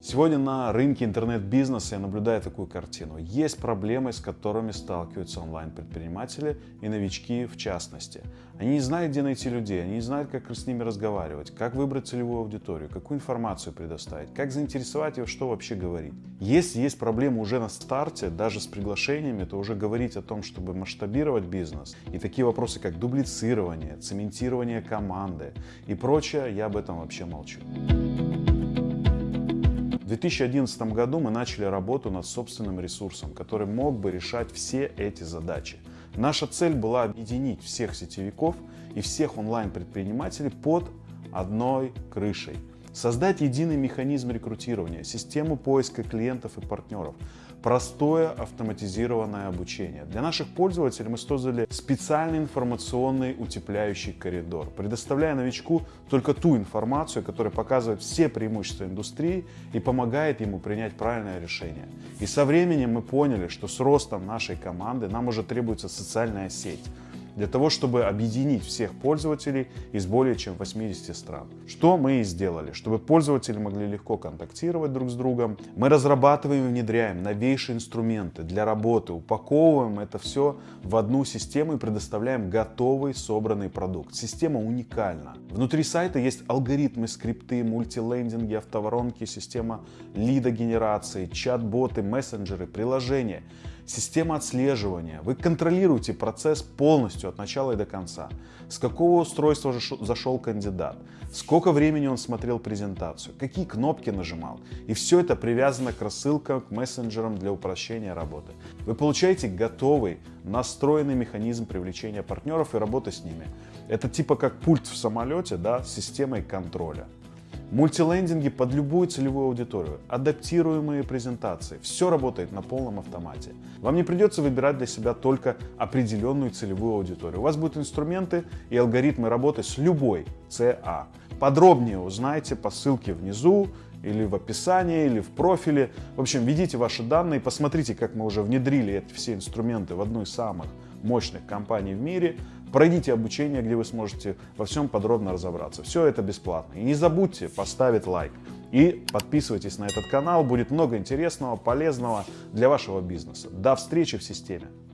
Сегодня на рынке интернет-бизнеса я наблюдаю такую картину. Есть проблемы, с которыми сталкиваются онлайн-предприниматели и новички в частности. Они не знают, где найти людей, они не знают, как с ними разговаривать, как выбрать целевую аудиторию, какую информацию предоставить, как заинтересовать ее, что вообще говорить. Если есть проблемы уже на старте, даже с приглашениями, то уже говорить о том, чтобы масштабировать бизнес и такие вопросы, как дублицирование, цементирование команды и прочее, я об этом вообще молчу. В 2011 году мы начали работу над собственным ресурсом, который мог бы решать все эти задачи. Наша цель была объединить всех сетевиков и всех онлайн-предпринимателей под одной крышей. Создать единый механизм рекрутирования, систему поиска клиентов и партнеров, простое автоматизированное обучение. Для наших пользователей мы создали специальный информационный утепляющий коридор, предоставляя новичку только ту информацию, которая показывает все преимущества индустрии и помогает ему принять правильное решение. И со временем мы поняли, что с ростом нашей команды нам уже требуется социальная сеть, для того, чтобы объединить всех пользователей из более чем 80 стран. Что мы и сделали. Чтобы пользователи могли легко контактировать друг с другом, мы разрабатываем и внедряем новейшие инструменты для работы, упаковываем это все в одну систему и предоставляем готовый собранный продукт. Система уникальна. Внутри сайта есть алгоритмы, скрипты, мультилендинги, автоворонки, система лидогенерации, чат-боты, мессенджеры, приложения система отслеживания. Вы контролируете процесс полностью от начала и до конца. С какого устройства зашел кандидат, сколько времени он смотрел презентацию, какие кнопки нажимал. И все это привязано к рассылкам, к мессенджерам для упрощения работы. Вы получаете готовый, настроенный механизм привлечения партнеров и работы с ними. Это типа как пульт в самолете да, с системой контроля. Мультилендинги под любую целевую аудиторию, адаптируемые презентации. Все работает на полном автомате. Вам не придется выбирать для себя только определенную целевую аудиторию. У вас будут инструменты и алгоритмы работы с любой CA. Подробнее узнайте по ссылке внизу или в описании, или в профиле. В общем, введите ваши данные, посмотрите, как мы уже внедрили эти все инструменты в одну из самых мощных компаний в мире. Пройдите обучение, где вы сможете во всем подробно разобраться. Все это бесплатно. И не забудьте поставить лайк. И подписывайтесь на этот канал, будет много интересного, полезного для вашего бизнеса. До встречи в системе.